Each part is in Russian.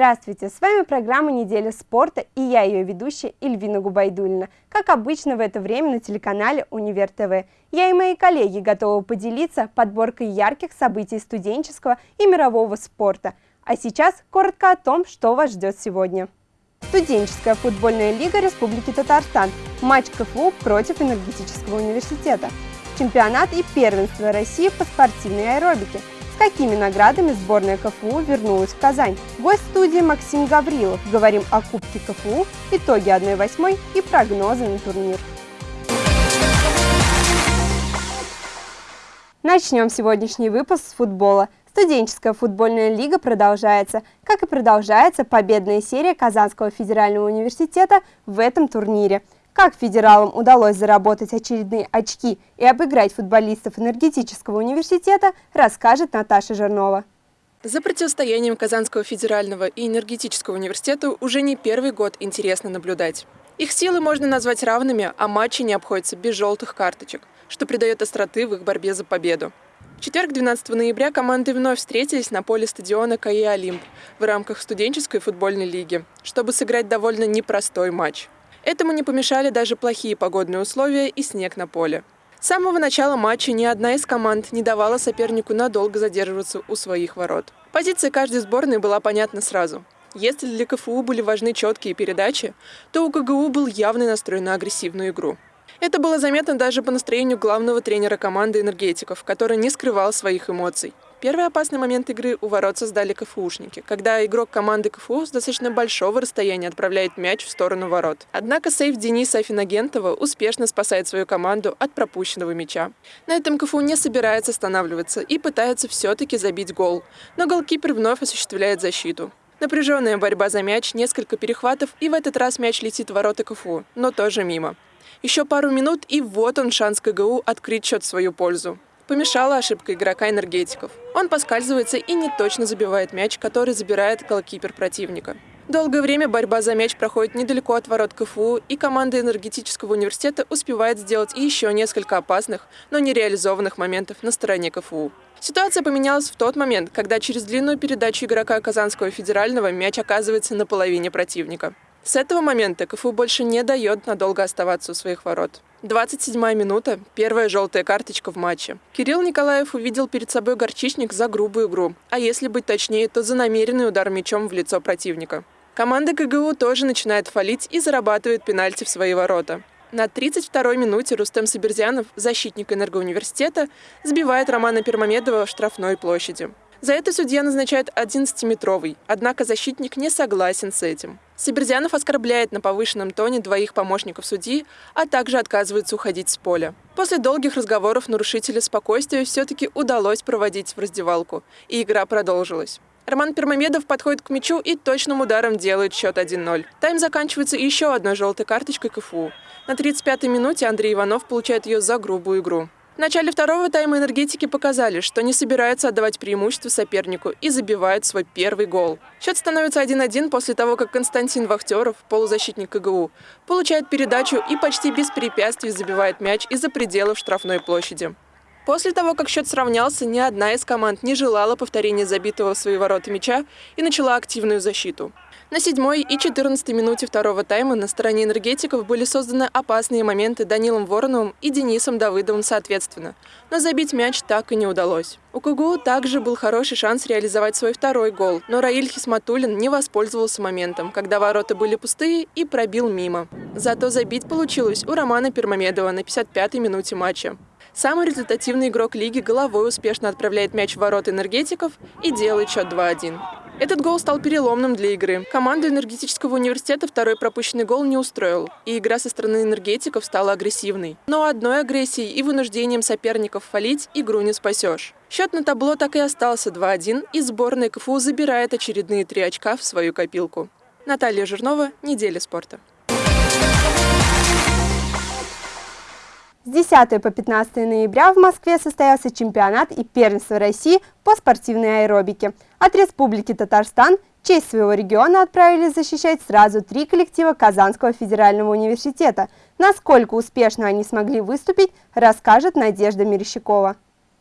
Здравствуйте, с вами программа «Неделя спорта» и я ее ведущая Ильвина Губайдулина. Как обычно в это время на телеканале «Универ ТВ». Я и мои коллеги готовы поделиться подборкой ярких событий студенческого и мирового спорта. А сейчас коротко о том, что вас ждет сегодня. Студенческая футбольная лига Республики Татарстан. Матч КФУ против энергетического университета. Чемпионат и первенство России по спортивной аэробике – какими наградами сборная КФУ вернулась в Казань. Гость студии Максим Гаврилов. Говорим о Кубке КФУ, итоге 1-8 и прогнозы на турнир. Начнем сегодняшний выпуск с футбола. Студенческая футбольная лига продолжается, как и продолжается победная серия Казанского федерального университета в этом турнире – как федералам удалось заработать очередные очки и обыграть футболистов энергетического университета, расскажет Наташа Жернова. За противостоянием Казанского федерального и энергетического университета уже не первый год интересно наблюдать. Их силы можно назвать равными, а матчи не обходятся без желтых карточек, что придает остроты в их борьбе за победу. В четверг, 12 ноября, команды вновь встретились на поле стадиона КАИ «Олимп» в рамках студенческой футбольной лиги, чтобы сыграть довольно непростой матч – Этому не помешали даже плохие погодные условия и снег на поле. С самого начала матча ни одна из команд не давала сопернику надолго задерживаться у своих ворот. Позиция каждой сборной была понятна сразу. Если для КФУ были важны четкие передачи, то у КГУ был явный настрой на агрессивную игру. Это было заметно даже по настроению главного тренера команды энергетиков, который не скрывал своих эмоций. Первый опасный момент игры у ворот создали КФУшники, когда игрок команды КФУ с достаточно большого расстояния отправляет мяч в сторону ворот. Однако сейф Дениса Афинагентова успешно спасает свою команду от пропущенного мяча. На этом КФУ не собирается останавливаться и пытается все-таки забить гол, но голкипер вновь осуществляет защиту. Напряженная борьба за мяч, несколько перехватов, и в этот раз мяч летит в ворота КФУ, но тоже мимо. Еще пару минут, и вот он шанс КГУ открыть счет в свою пользу помешала ошибка игрока энергетиков. Он поскальзывается и не точно забивает мяч, который забирает голкипер противника. Долгое время борьба за мяч проходит недалеко от ворот КФУ, и команда энергетического университета успевает сделать еще несколько опасных, но нереализованных моментов на стороне КФУ. Ситуация поменялась в тот момент, когда через длинную передачу игрока Казанского федерального мяч оказывается на половине противника. С этого момента КФУ больше не дает надолго оставаться у своих ворот. 27-я минута, первая желтая карточка в матче. Кирилл Николаев увидел перед собой горчичник за грубую игру, а если быть точнее, то за намеренный удар мячом в лицо противника. Команда КГУ тоже начинает фалить и зарабатывает пенальти в свои ворота. На 32-й минуте Рустем Саберзянов, защитник энергоуниверситета, сбивает Романа Пермамедова в штрафной площади. За это судья назначает 11-метровый, однако защитник не согласен с этим. Сибирзянов оскорбляет на повышенном тоне двоих помощников судьи, а также отказывается уходить с поля. После долгих разговоров нарушителя спокойствия все-таки удалось проводить в раздевалку, и игра продолжилась. Роман Пермамедов подходит к мячу и точным ударом делает счет 1-0. Тайм заканчивается еще одной желтой карточкой КФУ. На 35-й минуте Андрей Иванов получает ее за грубую игру. В начале второго тайма энергетики показали, что не собираются отдавать преимущество сопернику и забивают свой первый гол. Счет становится 1-1 после того, как Константин Вахтеров, полузащитник КГУ, получает передачу и почти без препятствий забивает мяч из-за пределов штрафной площади. После того, как счет сравнялся, ни одна из команд не желала повторения забитого в свои ворота мяча и начала активную защиту. На седьмой и 14 минуте второго тайма на стороне энергетиков были созданы опасные моменты Данилом Вороновым и Денисом Давыдовым соответственно. Но забить мяч так и не удалось. У КГУ также был хороший шанс реализовать свой второй гол, но Раиль Хисматулин не воспользовался моментом, когда ворота были пустые и пробил мимо. Зато забить получилось у Романа Пермамедова на 55-й минуте матча. Самый результативный игрок лиги головой успешно отправляет мяч в ворота энергетиков и делает счет 2-1. Этот гол стал переломным для игры. Команду энергетического университета второй пропущенный гол не устроил, и игра со стороны энергетиков стала агрессивной. Но одной агрессией и вынуждением соперников фалить игру не спасешь. Счет на табло так и остался 2-1, и сборная КФУ забирает очередные три очка в свою копилку. Наталья Жирнова, «Неделя спорта». 10 по 15 ноября в Москве состоялся чемпионат и первенство России по спортивной аэробике. От Республики Татарстан честь своего региона отправились защищать сразу три коллектива Казанского федерального университета. Насколько успешно они смогли выступить, расскажет Надежда Мерещакова.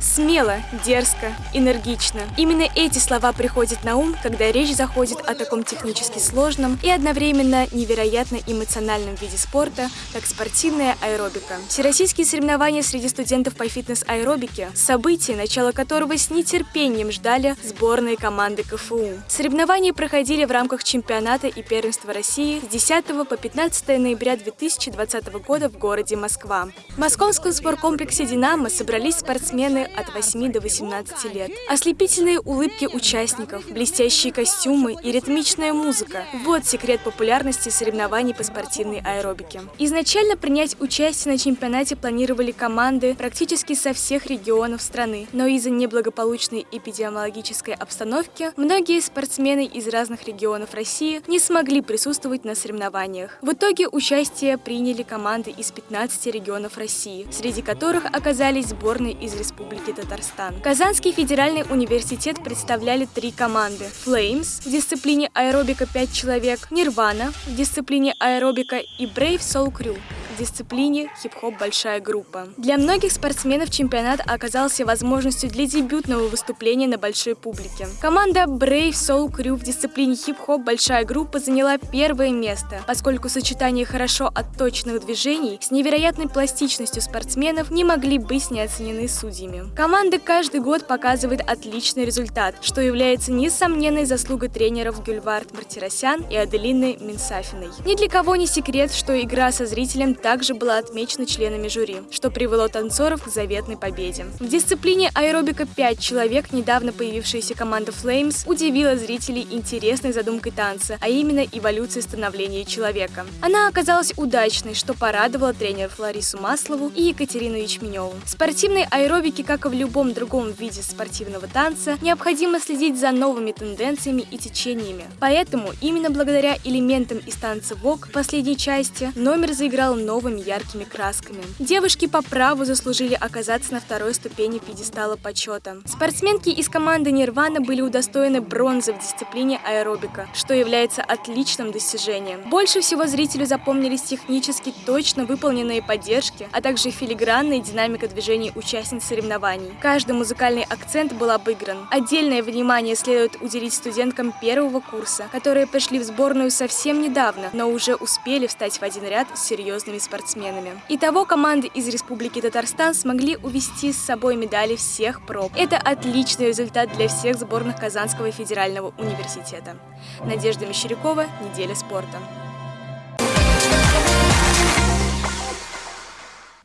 Смело, дерзко, энергично. Именно эти слова приходят на ум, когда речь заходит о таком технически сложном и одновременно невероятно эмоциональном виде спорта, как спортивная аэробика. Всероссийские соревнования среди студентов по фитнес-аэробике – событие, начало которого с нетерпением ждали сборные команды КФУ. Соревнования проходили в рамках чемпионата и первенства России с 10 по 15 ноября 2020 года в городе Москва. В московском спорткомплексе «Динамо» собрались спортсмены от 8 до 18 лет. Ослепительные улыбки участников, блестящие костюмы и ритмичная музыка – вот секрет популярности соревнований по спортивной аэробике. Изначально принять участие на чемпионате планировали команды практически со всех регионов страны, но из-за неблагополучной эпидемиологической обстановки многие спортсмены из разных регионов России не смогли присутствовать на соревнованиях. В итоге участие приняли команды из 15 регионов России, среди которых оказались сборные из Республики Республики Татарстан. Казанский федеральный университет представляли три команды. Flames в дисциплине аэробика 5 человек, Nirvana в дисциплине аэробика и Brave Soul Crew дисциплине хип-хоп большая группа. Для многих спортсменов чемпионат оказался возможностью для дебютного выступления на большой публике. Команда Brave Soul Crew в дисциплине хип-хоп большая группа заняла первое место, поскольку сочетание хорошо отточенных движений с невероятной пластичностью спортсменов не могли быть не оценены судьями. Команда каждый год показывает отличный результат, что является несомненной заслугой тренеров Гюльвард Мартиросян и Аделины Минсафиной. Ни для кого не секрет, что игра со зрителем также была отмечена членами жюри, что привело танцоров к заветной победе. В дисциплине аэробика 5 человек недавно появившаяся команда Flames удивила зрителей интересной задумкой танца, а именно эволюцией становления человека. Она оказалась удачной, что порадовало тренеров Ларису Маслову и Екатерину Ячменеву. В спортивной аэробике, как и в любом другом виде спортивного танца, необходимо следить за новыми тенденциями и течениями. Поэтому именно благодаря элементам из танца ВОК последней части номер заиграл новый новыми яркими красками. Девушки по праву заслужили оказаться на второй ступени пьедестала почета. Спортсменки из команды Нирвана были удостоены бронзы в дисциплине аэробика, что является отличным достижением. Больше всего зрителю запомнились технически точно выполненные поддержки, а также филигранная динамика движений участниц соревнований. Каждый музыкальный акцент был обыгран. Отдельное внимание следует уделить студенткам первого курса, которые пришли в сборную совсем недавно, но уже успели встать в один ряд с серьезными спортсменами. Итого команды из Республики Татарстан смогли увести с собой медали всех проб. Это отличный результат для всех сборных Казанского федерального университета. Надежда Мещерякова, «Неделя спорта».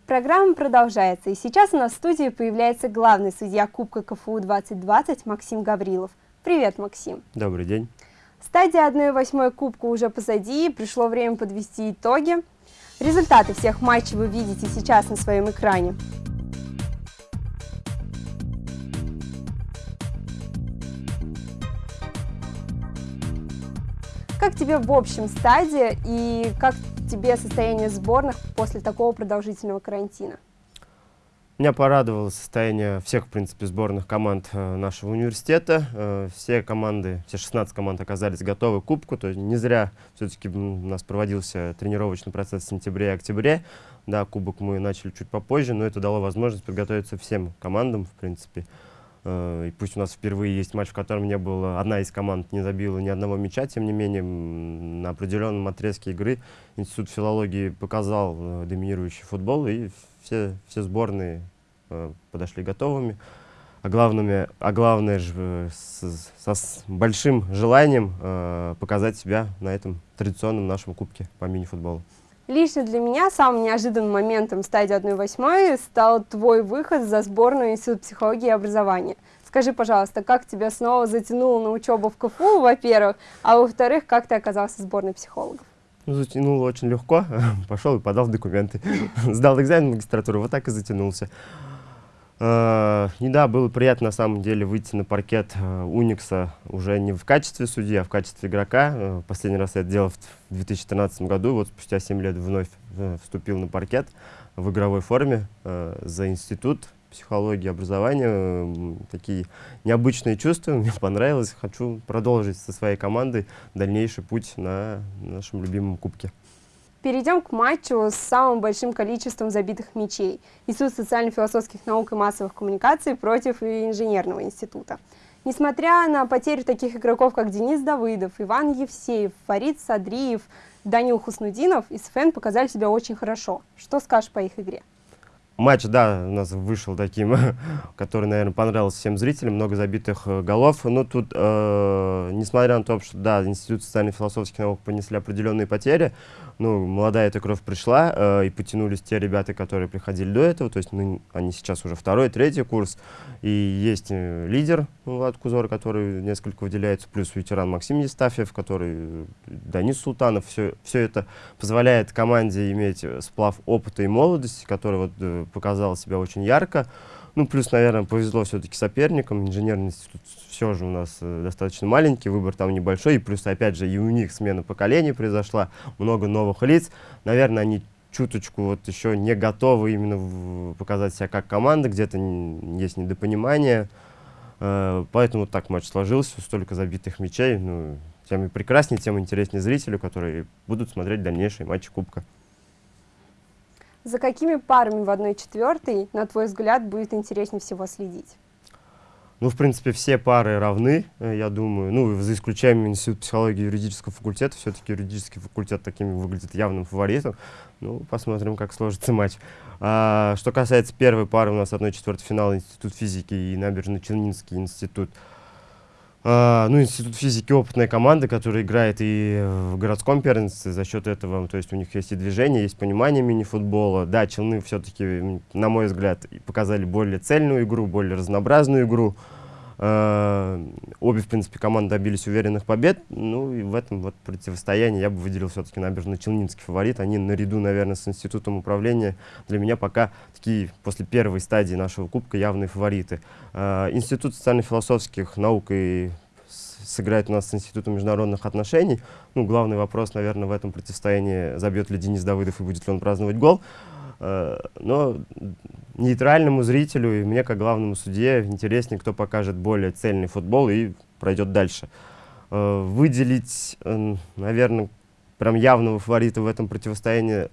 Программа продолжается, и сейчас у нас в студии появляется главный судья Кубка КФУ 2020 Максим Гаврилов. Привет, Максим. Добрый день. Стадия 1-8 Кубка уже позади, пришло время подвести итоги. Результаты всех матчей вы видите сейчас на своем экране. Как тебе в общем стадии и как тебе состояние сборных после такого продолжительного карантина? Меня порадовало состояние всех, в принципе, сборных команд э, нашего университета. Э, все команды, все 16 команд оказались готовы к кубку. То есть не зря все-таки у нас проводился тренировочный процесс в сентябре и октябре. Да, кубок мы начали чуть попозже, но это дало возможность подготовиться всем командам, в принципе. Э, и пусть у нас впервые есть матч, в котором не было, одна из команд не забила ни одного мяча, тем не менее, на определенном отрезке игры Институт филологии показал доминирующий футбол, и все, все сборные э, подошли готовыми. А, главными, а главное же э, с, со, большим желанием э, показать себя на этом традиционном нашем кубке по мини-футболу. Лично для меня самым неожиданным моментом стадии 1-8 стал твой выход за сборную Института психологии и образования. Скажи, пожалуйста, как тебя снова затянуло на учебу в КФУ, во-первых, а во-вторых, как ты оказался в сборной психологов? Ну, затянул очень легко. Пошел и подал документы. Сдал экзамен в магистратуру, вот так и затянулся. Uh, и да, было приятно на самом деле выйти на паркет uh, Уникса уже не в качестве судьи, а в качестве игрока. Uh, последний раз я это делал в 2013 году, вот спустя 7 лет вновь вступил на паркет в игровой форме за институт психологии, образования. Такие необычные чувства, мне понравилось. Хочу продолжить со своей командой дальнейший путь на нашем любимом кубке. Перейдем к матчу с самым большим количеством забитых мячей. Институт социально-философских наук и массовых коммуникаций против инженерного института. Несмотря на потерю таких игроков, как Денис Давыдов, Иван Евсеев, Фарид Садриев, Данил Хуснудинов, СФН показали себя очень хорошо. Что скажешь по их игре? Матч, да, у нас вышел таким, который, наверное, понравился всем зрителям, много забитых э, голов. Но тут, э, несмотря на то, что, да, Институт социально-философских наук понесли определенные потери, ну, молодая эта кровь пришла, э, и потянулись те ребята, которые приходили до этого, то есть ну, они сейчас уже второй, третий курс, и есть э, лидер Влад Кузор, который несколько выделяется, плюс ветеран Максим Естафьев, который, э, Данис Султанов, все, все это позволяет команде иметь э, сплав опыта и молодости, который вот э, показал себя очень ярко, ну, плюс, наверное, повезло все-таки соперникам. Инженерный институт все же у нас э, достаточно маленький, выбор там небольшой. И плюс, опять же, и у них смена поколений произошла, много новых лиц. Наверное, они чуточку вот еще не готовы именно показать себя как команда, где-то есть недопонимание. Э, поэтому так матч сложился, столько забитых мячей. Ну, тем и прекраснее, тем интереснее зрителю, которые будут смотреть дальнейшие матчи Кубка. За какими парами в 1-4, на твой взгляд, будет интереснее всего следить? Ну, в принципе, все пары равны, э, я думаю. Ну, за исключением Института психологии и юридического факультета. Все-таки юридический факультет такими выглядит явным фаворитом. Ну, посмотрим, как сложится матч. А, что касается первой пары, у нас 1-4 финал Институт физики и Набережно-Челнинский институт. Uh, ну, Институт физики опытная команда, которая играет и в городском первенстве за счет этого, то есть у них есть и движение, есть понимание мини-футбола. Да, Челны все-таки, на мой взгляд, показали более цельную игру, более разнообразную игру. Uh, обе, в принципе, команды добились уверенных побед. Ну и в этом вот противостоянии я бы выделил все-таки набережно-челнинский фаворит. Они наряду, наверное, с Институтом управления для меня пока такие, после первой стадии нашего кубка, явные фавориты. Uh, Институт социально-философских наук и сыграет у нас с Институтом международных отношений. Ну, главный вопрос, наверное, в этом противостоянии, забьет ли Денис Давыдов и будет ли он праздновать гол. Э, но нейтральному зрителю и мне, как главному судье, интереснее, кто покажет более цельный футбол и пройдет дальше. Э, выделить, э, наверное, прям явного фаворита в этом противостоянии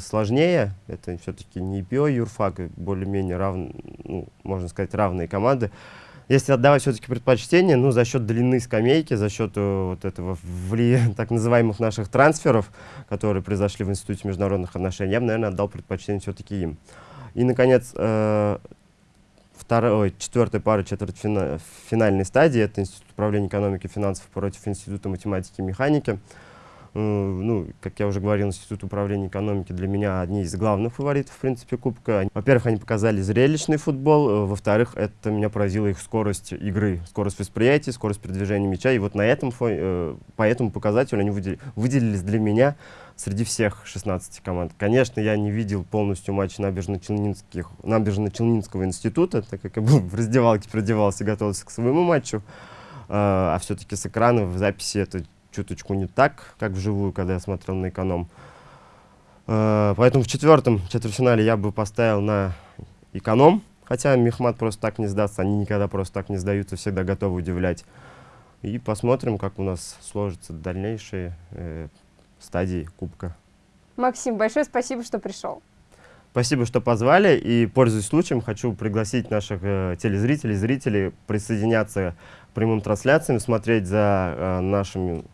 сложнее. Это все-таки не ИПО, юрфак, более-менее равные, ну, можно сказать, равные команды если отдавать все-таки предпочтение, ну, за счет длины скамейки, за счет э, вот этого вли... так называемых наших трансферов, которые произошли в Институте международных отношений, я бы, наверное, отдал предпочтение все-таки им. И, наконец, э, второй, четвертая пара четвертьфинальной стадии, это Институт управления экономики и финансов против Института математики и механики. Э, ну, как я уже говорил, Институт управления экономики для меня одни из главных фаворитов, в принципе, Кубка. Во-первых, они показали зрелищный футбол, э, во-вторых, это меня поразила их скорость игры, скорость восприятия, скорость передвижения мяча. И вот на этом фоне, э, по этому показателю они выделили, выделились для меня среди всех 16 команд. Конечно, я не видел полностью матч набережно-челнинского набережно института, так как я был в раздевалке, продевался готовился к своему матчу. А все-таки с экрана в записи это чуточку не так, как вживую, когда я смотрел на эконом. Э, поэтому в четвертом четвертьфинале я бы поставил на эконом, хотя Мехмат просто так не сдастся, они никогда просто так не сдаются, всегда готовы удивлять. И посмотрим, как у нас сложатся дальнейшие э, стадии Кубка. Максим, большое спасибо, что пришел. Спасибо, что позвали. И, пользуясь случаем, хочу пригласить наших э, телезрителей, зрителей присоединяться к прямым трансляциям, смотреть за э, нашими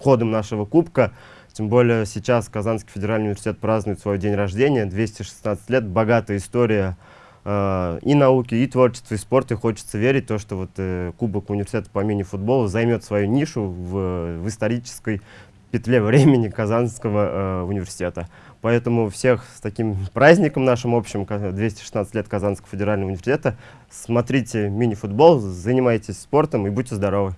ходом нашего кубка. Тем более сейчас Казанский федеральный университет празднует свой день рождения, 216 лет, богатая история э, и науки, и творчества, и спорта. И хочется верить, то, что вот, э, Кубок университета по мини-футболу займет свою нишу в, в исторической петле времени Казанского э, университета. Поэтому всех с таким праздником нашим общим, 216 лет Казанского федерального университета, смотрите мини-футбол, занимайтесь спортом и будьте здоровы!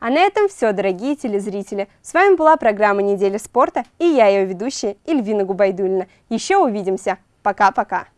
А на этом все, дорогие телезрители. С вами была программа «Неделя спорта» и я, ее ведущая Эльвина Губайдулина. Еще увидимся. Пока-пока.